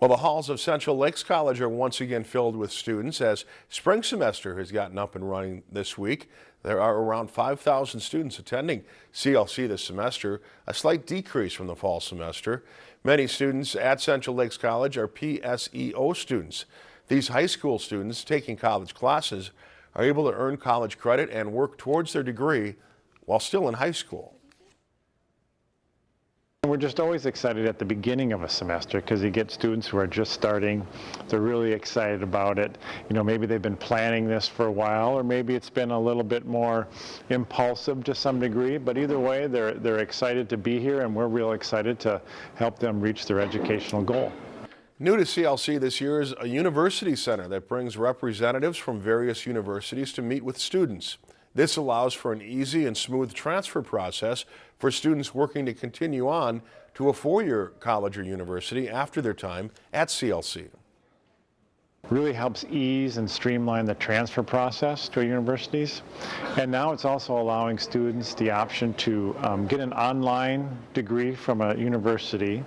Well, the halls of Central Lakes College are once again filled with students as spring semester has gotten up and running this week. There are around 5,000 students attending CLC this semester, a slight decrease from the fall semester. Many students at Central Lakes College are PSEO students. These high school students taking college classes are able to earn college credit and work towards their degree while still in high school. We're just always excited at the beginning of a semester because you get students who are just starting. They're really excited about it. You know, maybe they've been planning this for a while or maybe it's been a little bit more impulsive to some degree, but either way, they're, they're excited to be here and we're real excited to help them reach their educational goal. New to CLC this year is a university center that brings representatives from various universities to meet with students. This allows for an easy and smooth transfer process for students working to continue on to a four-year college or university after their time at CLC. Really helps ease and streamline the transfer process to universities. And now it's also allowing students the option to um, get an online degree from a university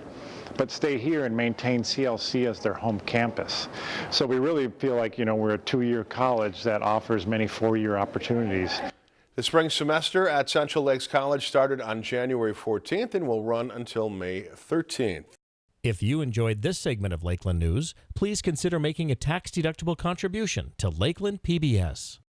but stay here and maintain CLC as their home campus. So we really feel like, you know, we're a two-year college that offers many four-year opportunities. The spring semester at Central Lakes College started on January 14th and will run until May 13th. If you enjoyed this segment of Lakeland News, please consider making a tax-deductible contribution to Lakeland PBS.